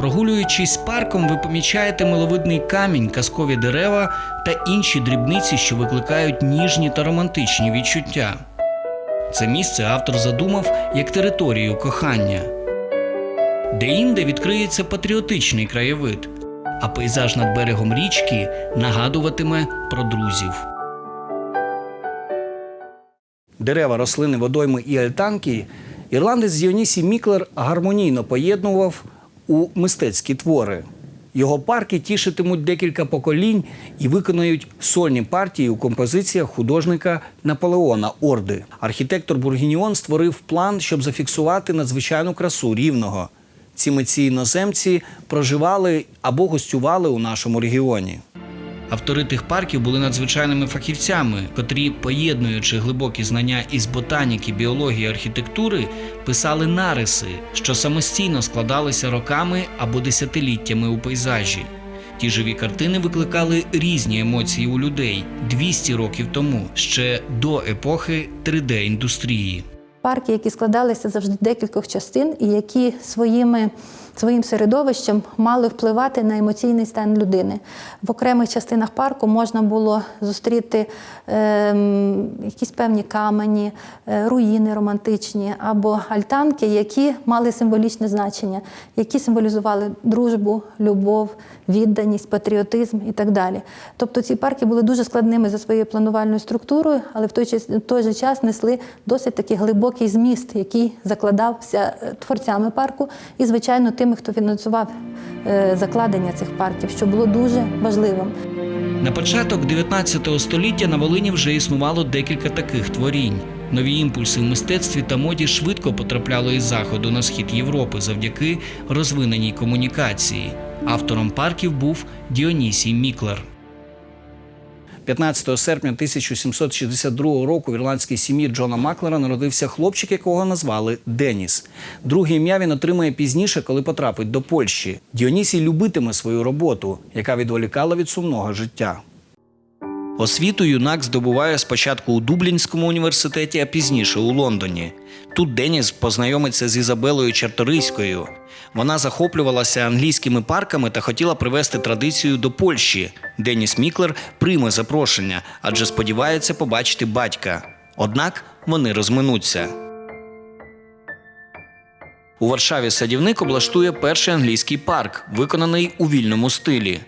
Прогулюючись парком, ви помічаєте миловидний камінь, казкові дерева та інші дрібниці, що викликають ніжні та романтичні відчуття. Це місце автор задумав як територію кохання. Де-інде відкриється патріотичний краєвид, а пейзаж над берегом річки нагадуватиме про друзів. Дерева, рослини, водойми і альтанки ірландець Діонісій Міклер гармонійно поєднував у мистецькі твори. Його парки тішитимуть декілька поколінь і виконають сольні партії у композиціях художника Наполеона Орди. Архітектор Бургініон створив план, щоб зафіксувати надзвичайну красу рівного. Ці митці іноземці проживали або гостювали у нашому регіоні. Автори тих парків були надзвичайними фахівцями, котрі, поєднуючи глибокі знання із ботаніки, біології, архітектури, писали нариси, що самостійно складалися роками або десятиліттями у пейзажі. Ті живі картини викликали різні емоції у людей 200 років тому, ще до епохи 3D-індустрії. Парки, які складалися завжди декількох частин, і які своїми, своїм середовищем мали впливати на емоційний стан людини. В окремих частинах парку можна було зустріти ем, якісь певні камені, е, руїни романтичні або альтанки, які мали символічне значення, які символізували дружбу, любов, відданість, патріотизм і так далі. Тобто ці парки були дуже складними за своєю планувальною структурою, але в той, в той же час несли досить такий глибокий зміст, який закладався е, творцями парку і, звичайно, тими, хто фінансував е, закладення цих парків, що було дуже важливим. На початок 19 століття на Волині вже існувало декілька таких творінь. Нові імпульси в мистецтві та моді швидко потрапляли із заходу на схід Європи завдяки розвиненій комунікації. Автором парків був Діонісій Міклер. 15 серпня 1762 року в ірландській сім'ї Джона Маклера народився хлопчик, якого назвали Деніс. Друге ім'я він отримає пізніше, коли потрапить до Польщі. Діонісій любитиме свою роботу, яка відволікала від сумного життя. Освіту юнак здобуває спочатку у Дублінському університеті, а пізніше у Лондоні. Тут Деніс познайомиться з Ізабелою Чарторийською. Вона захоплювалася англійськими парками та хотіла привезти традицію до Польщі. Деніс Міклер прийме запрошення, адже сподівається побачити батька. Однак вони розминуться. У Варшаві садівник облаштує перший англійський парк, виконаний у вільному стилі.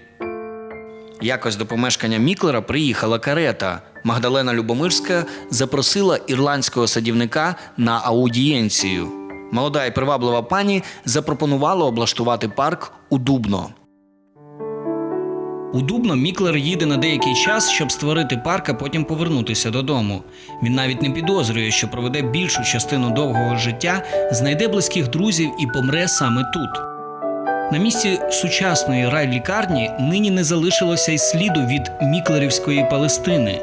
Якось до помешкання Міклера приїхала карета. Магдалена Любомирська запросила ірландського садівника на аудієнцію. Молода і приваблива пані запропонувала облаштувати парк у Дубно. У Дубно Міклер їде на деякий час, щоб створити парк, а потім повернутися додому. Він навіть не підозрює, що проведе більшу частину довгого життя, знайде близьких друзів і помре саме тут. На місці сучасної райлікарні нині не залишилося й сліду від Міклерівської Палестини.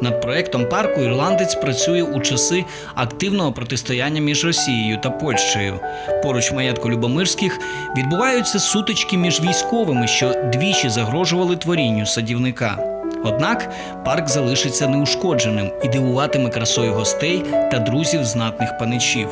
Над проектом парку ірландець працює у часи активного протистояння між Росією та Польщею. Поруч маєтку Любомирських відбуваються сутички між військовими, що двічі загрожували творінню садівника. Однак парк залишиться неушкодженим і дивуватиме красою гостей та друзів знатних паничів.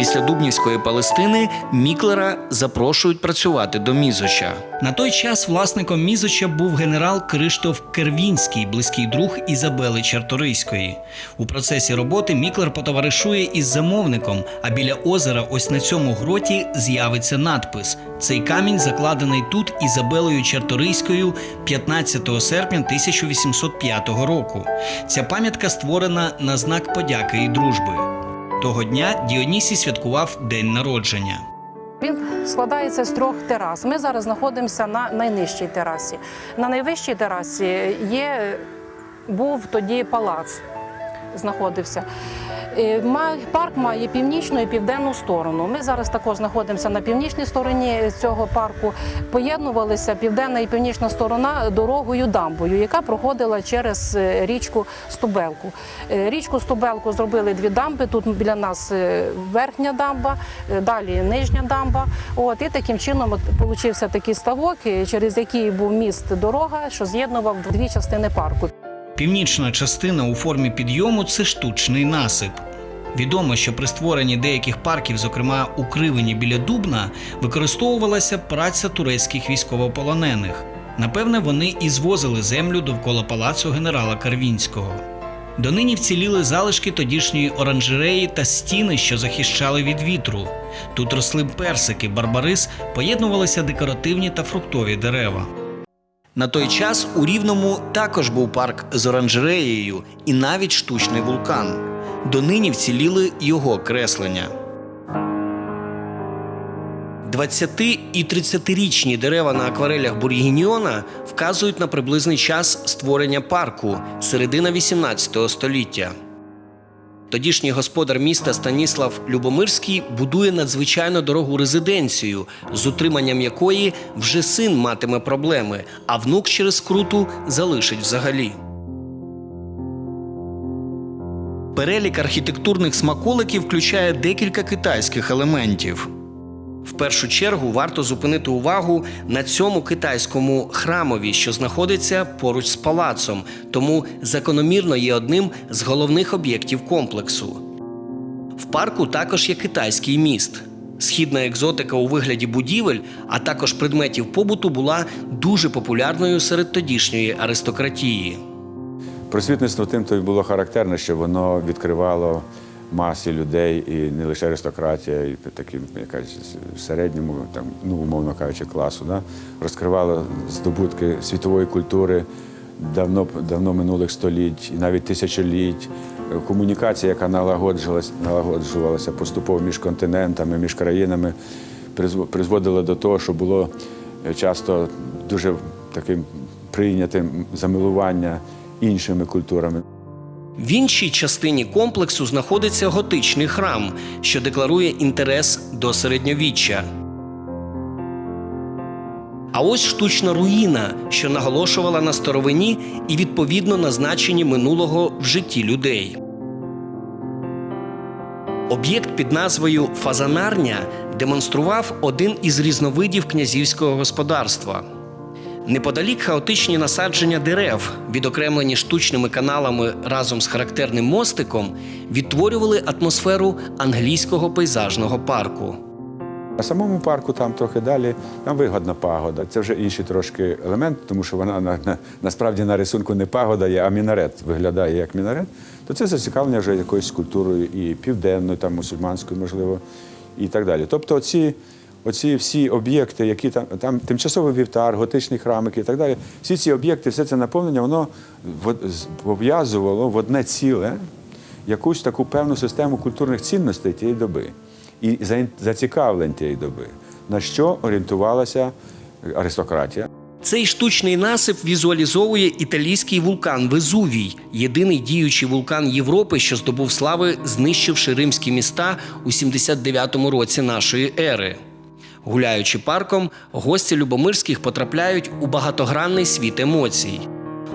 Після Дубнівської Палестини Міклера запрошують працювати до Мізоча. На той час власником Мізоча був генерал Криштоф Кервінський, близький друг Ізабели Чарторийської. У процесі роботи Міклер потоваришує із замовником, а біля озера, ось на цьому гроті, з'явиться надпис: цей камінь закладений тут Ізабелою Чарторийською 15 серпня 1805 року. Ця пам'ятка створена на знак подяки і дружби. Того дня Діонісій святкував день народження. Він складається з трьох терас. Ми зараз знаходимося на найнижчій терасі. На найвищій терасі є, був тоді палац, знаходився. Е, Парк має північну і південну сторону. Ми зараз також знаходимося на північній стороні цього парку. Поєднувалися південна і північна сторона дорогою дамбою, яка проходила через е, річку Стубелку. Е, Річку Стубелку зробили дві дамби. Тут біля нас верхня дамба, далі нижня дамба. От і таким чином получився такий ставок, через який був міст дорога, що з'єднував дві частини парку. Північна частина у формі підйому це штучний насип. Відомо, що при створенні деяких парків, зокрема у Кривині біля Дубна, використовувалася праця турецьких військовополонених. Напевне, вони і звозили землю довкола палацу генерала Карвінського. Донині вціліли залишки тодішньої оранжереї та стіни, що захищали від вітру. Тут росли персики, барбарис, поєднувалися декоративні та фруктові дерева. На той час у Рівному також був парк з оранжереєю і навіть штучний вулкан. Донині вціліли його креслення. 20 і 30-річні дерева на акварелях Бургініона вказують на приблизний час створення парку середина 18 століття. Тодішній господар міста Станіслав Любомирський будує надзвичайно дорогу резиденцію, з утриманням якої вже син матиме проблеми, а внук через скруту залишить взагалі. Перелік архітектурних смаколиків включає декілька китайських елементів. В першу чергу варто зупинити увагу на цьому китайському храмові, що знаходиться поруч з палацом, тому закономірно є одним з головних об'єктів комплексу. В парку також є китайський міст. Східна екзотика у вигляді будівель, а також предметів побуту була дуже популярною серед тодішньої аристократії. Просвітництво тим то й було характерне, що воно відкривало масі людей, і не лише аристократія, і таким якась середньому, там, ну, умовно кажучи, класу. Да? Розкривало здобутки світової культури давно, давно минулих століть, і навіть тисячоліть. Комунікація, яка налагоджувалася, налагоджувалася поступово між континентами, між країнами, призв- призводила до того, що було е, часто дуже таким прийнятим замилування іншими культурами. В іншій частині комплексу знаходиться готичний храм, що декларує інтерес до середньовіччя. А ось штучна руїна, що наголошувала на старовині і відповідно на значенні минулого в житті людей. Об'єкт під назвою Фазанарня демонстрував один із різновидів князівського господарства. Неподалік хаотичні насадження дерев, відокремлені штучними каналами разом з характерним мостиком, відтворювали атмосферу англійського пейзажного парку. На самому парку там трохи далі, там вигодна пагода. Це вже інший трошки елемент, тому що вона на, на, насправді на рисунку не пагода є, а мінарет виглядає як мінарет. То це зацікавлення вже якоюсь культурою і південною, там мусульманською, можливо, і так далі. Тобто, оці, оці всі об'єкти, які там, там тимчасовий вівтар, готичний храмик і так далі, всі ці об'єкти, все це наповнення, воно пов'язувало в одне ціле якусь таку певну систему культурних цінностей тієї доби і зацікавлень тієї доби, на що орієнтувалася аристократія. Цей штучний насип візуалізовує італійський вулкан Везувій, єдиний діючий вулкан Європи, що здобув слави, знищивши римські міста у 79-му році нашої ери. Гуляючи парком, гості Любомирських потрапляють у багатогранний світ емоцій.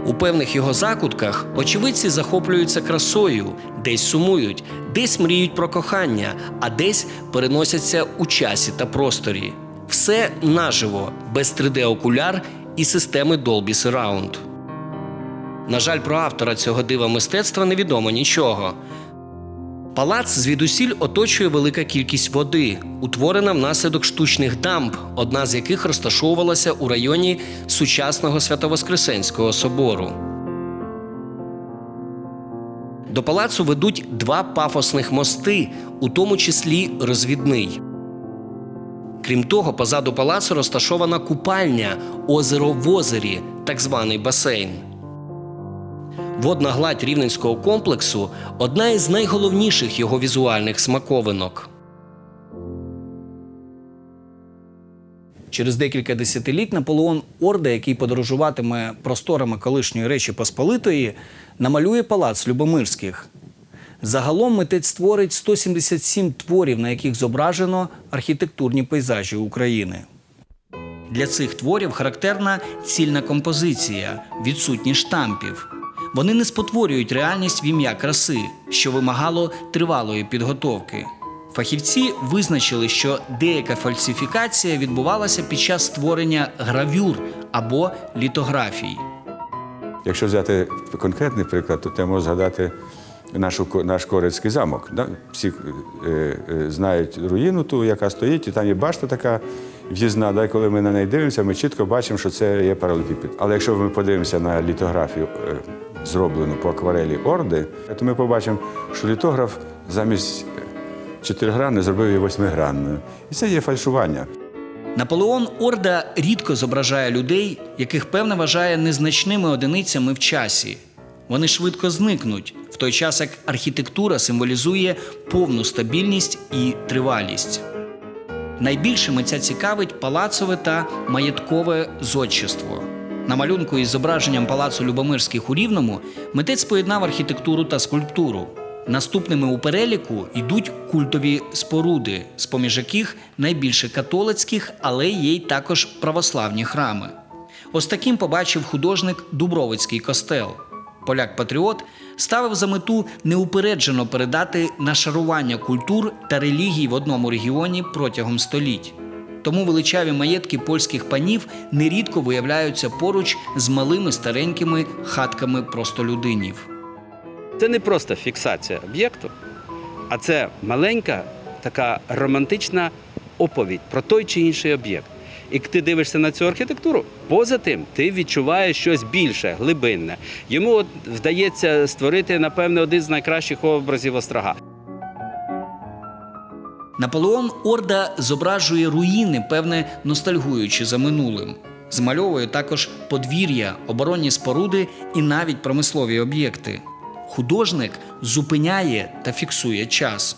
У певних його закутках очевидці захоплюються красою, десь сумують, десь мріють про кохання, а десь переносяться у часі та просторі. Все наживо, без 3D-окуляр і системи Dolby Surround. На жаль, про автора цього дива мистецтва невідомо нічого. Палац звідусіль оточує велика кількість води, утворена внаслідок штучних дамб, одна з яких розташовувалася у районі сучасного Святовоскресенського собору. До палацу ведуть два пафосних мости, у тому числі розвідний. Крім того, позаду палацу розташована купальня озеро в озері, так званий басейн. Водна гладь рівненського комплексу одна із найголовніших його візуальних смаковинок. Через декілька десятиліть Наполеон Орда, який подорожуватиме просторами колишньої Речі Посполитої, намалює палац Любомирських. Загалом митець створить 177 творів, на яких зображено архітектурні пейзажі України. Для цих творів характерна цільна композиція, відсутність штампів. Вони не спотворюють реальність в ім'я краси, що вимагало тривалої підготовки. Фахівці визначили, що деяка фальсифікація відбувалася під час створення гравюр або літографій. Якщо взяти конкретний приклад, то я можу згадати нашу, наш Корецький замок. Всі е, е, знають руїну ту, яка стоїть, і там є башта така в'їзна. Да? Коли ми на неї дивимося, ми чітко бачимо, що це є паралелепіпед. Але якщо ми подивимося на літографію, е, зроблену по акварелі Орди, то ми побачимо, що літограф замість чотиригранної зробив її восьмигранною. І це є фальшування. Наполеон Орда рідко зображає людей, яких певне вважає незначними одиницями в часі. Вони швидко зникнуть, в той час як архітектура символізує повну стабільність і тривалість. Найбільше митця цікавить палацове та маєткове зодчество. На малюнку із зображенням палацу Любомирських у Рівному митець поєднав архітектуру та скульптуру. Наступними у переліку йдуть культові споруди, з поміж яких найбільше католицьких, але є й також православні храми. Ось таким побачив художник Дубровицький костел. Поляк-патріот ставив за мету неупереджено передати нашарування культур та релігій в одному регіоні протягом століть. Тому величаві маєтки польських панів нерідко виявляються поруч з малими старенькими хатками простолюдинів. Це не просто фіксація об'єкту, а це маленька така романтична оповідь про той чи інший об'єкт. І ти дивишся на цю архітектуру, поза тим ти відчуваєш щось більше, глибинне. Йому от вдається створити, напевне, один з найкращих образів острога. Наполеон Орда зображує руїни, певне ностальгуючи за минулим. Змальовує також подвір'я, оборонні споруди і навіть промислові об'єкти. Художник зупиняє та фіксує час.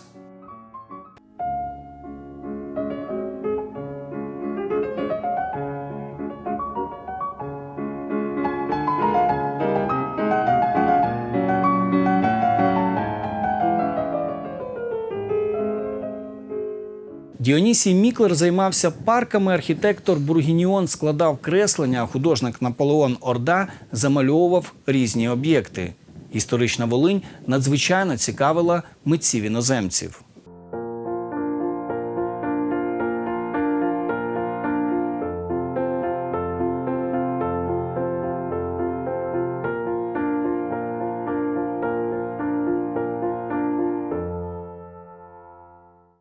Діонісій Міклер займався парками. Архітектор Бургініон складав креслення, а художник Наполеон Орда замальовував різні об'єкти. Історична Волинь надзвичайно цікавила митців іноземців.